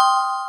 you